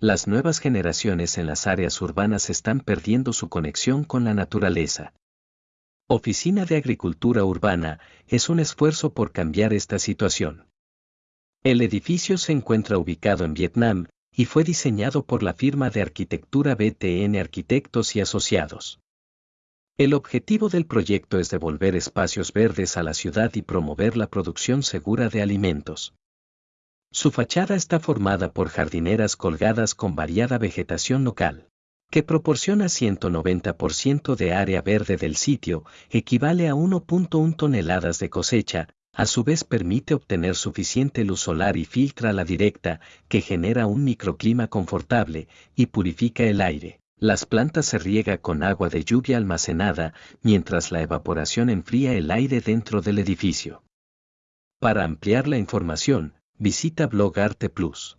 Las nuevas generaciones en las áreas urbanas están perdiendo su conexión con la naturaleza. Oficina de Agricultura Urbana es un esfuerzo por cambiar esta situación. El edificio se encuentra ubicado en Vietnam y fue diseñado por la firma de arquitectura BTN Arquitectos y Asociados. El objetivo del proyecto es devolver espacios verdes a la ciudad y promover la producción segura de alimentos. Su fachada está formada por jardineras colgadas con variada vegetación local, que proporciona 190% de área verde del sitio, equivale a 1.1 toneladas de cosecha, a su vez permite obtener suficiente luz solar y filtra la directa, que genera un microclima confortable y purifica el aire. Las plantas se riega con agua de lluvia almacenada, mientras la evaporación enfría el aire dentro del edificio. Para ampliar la información, visita Blog Arte Plus.